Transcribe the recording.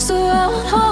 So I'll